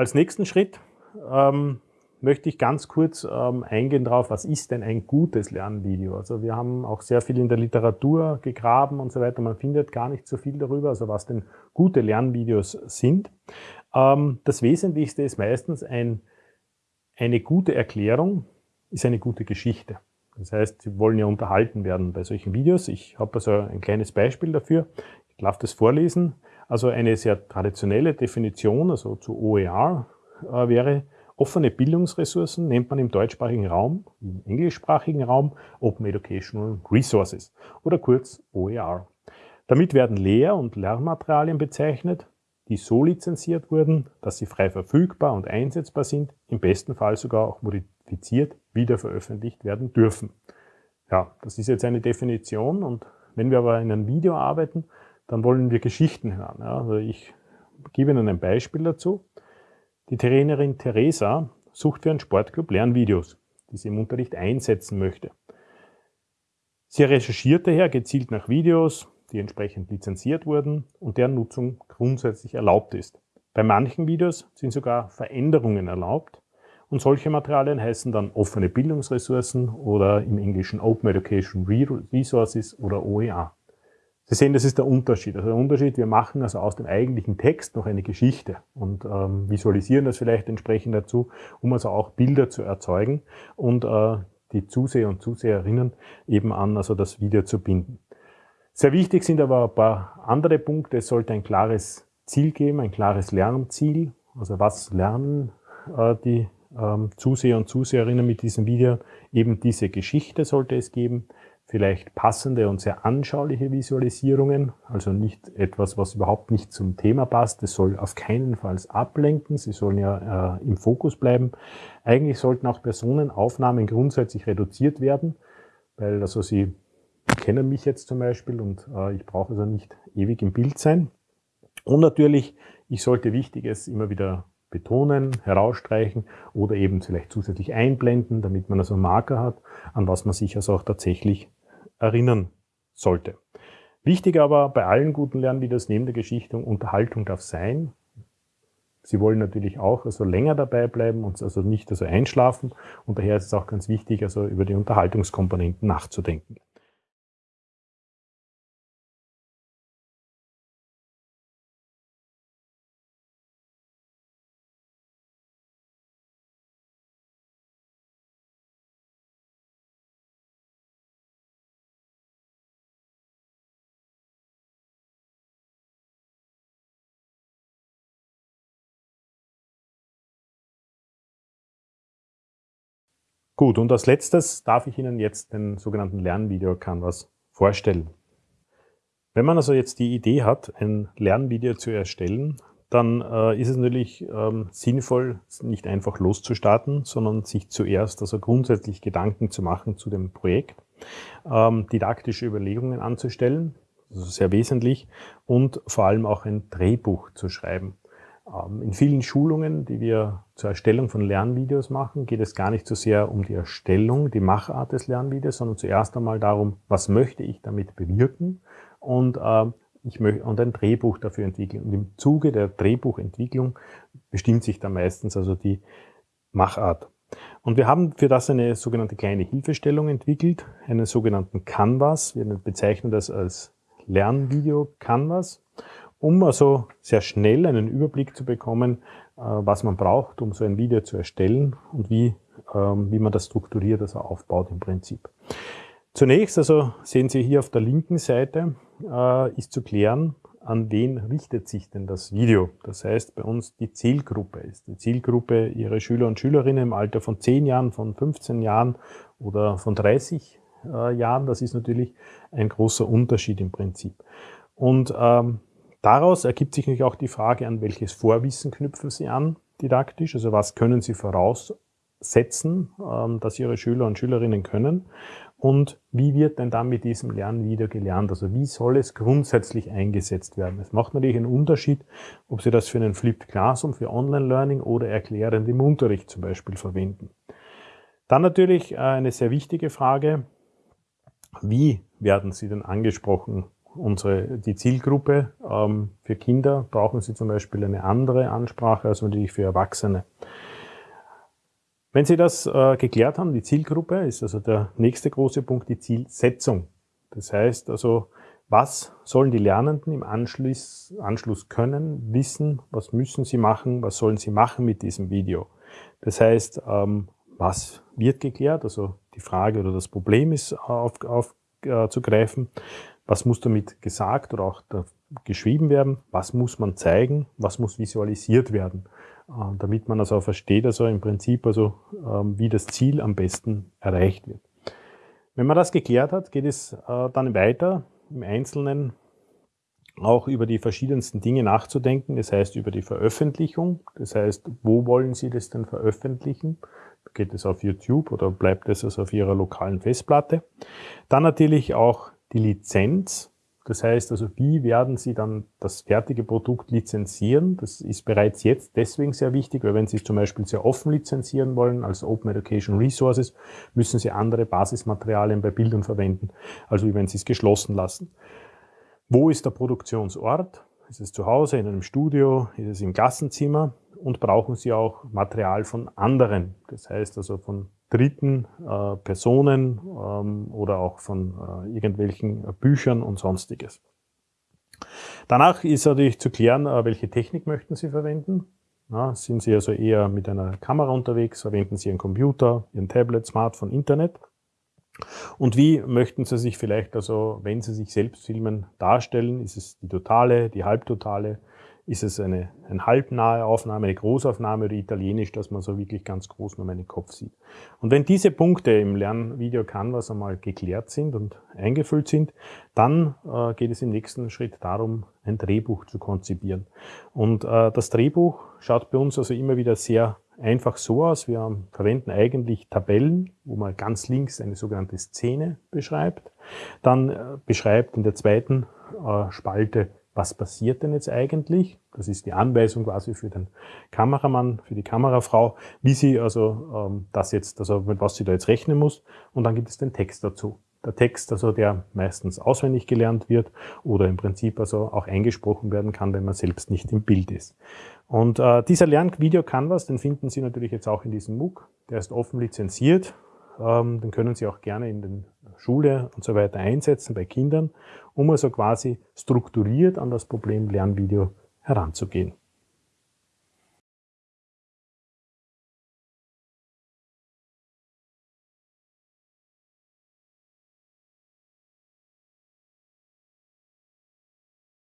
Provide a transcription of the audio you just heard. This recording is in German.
Als nächsten Schritt ähm, möchte ich ganz kurz ähm, eingehen darauf, was ist denn ein gutes Lernvideo? Also wir haben auch sehr viel in der Literatur gegraben und so weiter. Man findet gar nicht so viel darüber, also was denn gute Lernvideos sind. Ähm, das Wesentlichste ist meistens ein, eine gute Erklärung, ist eine gute Geschichte. Das heißt, Sie wollen ja unterhalten werden bei solchen Videos. Ich habe also ein kleines Beispiel dafür. Darf das vorlesen. Also eine sehr traditionelle Definition, also zu OER, äh, wäre, Offene Bildungsressourcen nennt man im deutschsprachigen Raum, im englischsprachigen Raum Open Educational Resources oder kurz OER. Damit werden Lehr- und Lernmaterialien bezeichnet, die so lizenziert wurden, dass sie frei verfügbar und einsetzbar sind, im besten Fall sogar auch modifiziert wiederveröffentlicht werden dürfen. Ja, das ist jetzt eine Definition und wenn wir aber in einem Video arbeiten, dann wollen wir Geschichten hören. Ja, also ich gebe Ihnen ein Beispiel dazu. Die Trainerin Theresa sucht für einen Sportclub Lernvideos, die sie im Unterricht einsetzen möchte. Sie recherchiert daher gezielt nach Videos, die entsprechend lizenziert wurden und deren Nutzung grundsätzlich erlaubt ist. Bei manchen Videos sind sogar Veränderungen erlaubt und solche Materialien heißen dann offene Bildungsressourcen oder im Englischen Open Education Resources oder OER. Sie sehen, das ist der Unterschied. Also der Unterschied, wir machen also aus dem eigentlichen Text noch eine Geschichte und ähm, visualisieren das vielleicht entsprechend dazu, um also auch Bilder zu erzeugen und äh, die Zuseher und Zuseherinnen eben an also das Video zu binden. Sehr wichtig sind aber ein paar andere Punkte. Es sollte ein klares Ziel geben, ein klares Lernziel. Also was lernen äh, die ähm, Zuseher und Zuseherinnen mit diesem Video? Eben diese Geschichte sollte es geben vielleicht passende und sehr anschauliche Visualisierungen, also nicht etwas, was überhaupt nicht zum Thema passt. Es soll auf keinen Fall ablenken, sie sollen ja äh, im Fokus bleiben. Eigentlich sollten auch Personenaufnahmen grundsätzlich reduziert werden, weil also sie kennen mich jetzt zum Beispiel und äh, ich brauche also nicht ewig im Bild sein. Und natürlich, ich sollte Wichtiges immer wieder betonen, herausstreichen oder eben vielleicht zusätzlich einblenden, damit man also einen Marker hat, an was man sich also auch tatsächlich erinnern sollte. Wichtig aber bei allen guten Lernvideos neben der Geschichtung, Unterhaltung darf sein. Sie wollen natürlich auch also länger dabei bleiben und also nicht also einschlafen. Und daher ist es auch ganz wichtig, also über die Unterhaltungskomponenten nachzudenken. Gut, und als letztes darf ich Ihnen jetzt den sogenannten Lernvideo-Canvas vorstellen. Wenn man also jetzt die Idee hat, ein Lernvideo zu erstellen, dann äh, ist es natürlich ähm, sinnvoll, nicht einfach loszustarten, sondern sich zuerst also grundsätzlich Gedanken zu machen zu dem Projekt, ähm, didaktische Überlegungen anzustellen, also sehr wesentlich, und vor allem auch ein Drehbuch zu schreiben. Ähm, in vielen Schulungen, die wir zur Erstellung von Lernvideos machen, geht es gar nicht so sehr um die Erstellung, die Machart des Lernvideos, sondern zuerst einmal darum, was möchte ich damit bewirken und äh, ich möchte und ein Drehbuch dafür entwickeln. Und im Zuge der Drehbuchentwicklung bestimmt sich dann meistens also die Machart. Und wir haben für das eine sogenannte kleine Hilfestellung entwickelt, einen sogenannten Canvas. Wir bezeichnen das als Lernvideo Canvas um also sehr schnell einen Überblick zu bekommen, äh, was man braucht, um so ein Video zu erstellen und wie, ähm, wie man das strukturiert, also aufbaut im Prinzip. Zunächst, also sehen Sie hier auf der linken Seite, äh, ist zu klären, an wen richtet sich denn das Video. Das heißt, bei uns die Zielgruppe ist. Die Zielgruppe Ihre Schüler und Schülerinnen im Alter von 10 Jahren, von 15 Jahren oder von 30 äh, Jahren. Das ist natürlich ein großer Unterschied im Prinzip. Und ähm, Daraus ergibt sich natürlich auch die Frage, an welches Vorwissen knüpfen Sie an, didaktisch, also was können Sie voraussetzen, ähm, dass Ihre Schüler und Schülerinnen können und wie wird denn dann mit diesem Lernen wieder gelernt? Also wie soll es grundsätzlich eingesetzt werden? Es macht natürlich einen Unterschied, ob Sie das für einen Flipped Classroom, für Online-Learning oder erklärend im Unterricht zum Beispiel verwenden. Dann natürlich äh, eine sehr wichtige Frage, wie werden Sie denn angesprochen unsere, die Zielgruppe. Ähm, für Kinder brauchen Sie zum Beispiel eine andere Ansprache als natürlich für Erwachsene. Wenn Sie das äh, geklärt haben, die Zielgruppe, ist also der nächste große Punkt die Zielsetzung. Das heißt also, was sollen die Lernenden im Anschluss, Anschluss können, wissen, was müssen sie machen, was sollen sie machen mit diesem Video. Das heißt, ähm, was wird geklärt, also die Frage oder das Problem ist aufzugreifen, auf, äh, was muss damit gesagt oder auch geschrieben werden, was muss man zeigen, was muss visualisiert werden, äh, damit man also versteht, also im Prinzip, also ähm, wie das Ziel am besten erreicht wird. Wenn man das geklärt hat, geht es äh, dann weiter im Einzelnen auch über die verschiedensten Dinge nachzudenken, das heißt über die Veröffentlichung, das heißt, wo wollen Sie das denn veröffentlichen? Geht es auf YouTube oder bleibt es also auf Ihrer lokalen Festplatte? Dann natürlich auch die Lizenz. Das heißt also, wie werden Sie dann das fertige Produkt lizenzieren? Das ist bereits jetzt deswegen sehr wichtig, weil wenn Sie es zum Beispiel sehr offen lizenzieren wollen, als Open Education Resources, müssen Sie andere Basismaterialien bei Bildern verwenden, also wie wenn Sie es geschlossen lassen. Wo ist der Produktionsort? Ist es zu Hause, in einem Studio? Ist es im Klassenzimmer? Und brauchen Sie auch Material von anderen? Das heißt also von dritten äh, Personen ähm, oder auch von äh, irgendwelchen Büchern und sonstiges. Danach ist natürlich zu klären, äh, welche Technik möchten Sie verwenden. Na, sind Sie also eher mit einer Kamera unterwegs, verwenden Sie Ihren Computer, Ihren Tablet, Smartphone, Internet? Und wie möchten Sie sich vielleicht, also wenn Sie sich selbst filmen, darstellen? Ist es die totale, die halbtotale? Ist es eine, eine halbnahe Aufnahme, eine Großaufnahme oder italienisch, dass man so wirklich ganz groß nur meinen Kopf sieht? Und wenn diese Punkte im Lernvideo Canvas einmal geklärt sind und eingefüllt sind, dann äh, geht es im nächsten Schritt darum, ein Drehbuch zu konzipieren. Und äh, das Drehbuch schaut bei uns also immer wieder sehr einfach so aus. Wir verwenden eigentlich Tabellen, wo man ganz links eine sogenannte Szene beschreibt. Dann äh, beschreibt in der zweiten äh, Spalte was passiert denn jetzt eigentlich? Das ist die Anweisung quasi für den Kameramann, für die Kamerafrau, wie sie also ähm, das jetzt, also mit was sie da jetzt rechnen muss. Und dann gibt es den Text dazu. Der Text, also der meistens auswendig gelernt wird oder im Prinzip also auch eingesprochen werden kann, wenn man selbst nicht im Bild ist. Und äh, dieser Lernvideo Canvas, den finden Sie natürlich jetzt auch in diesem MOOC. Der ist offen lizenziert. Ähm, den können Sie auch gerne in den Schule und so weiter einsetzen bei Kindern, um also quasi strukturiert an das Problem Lernvideo heranzugehen.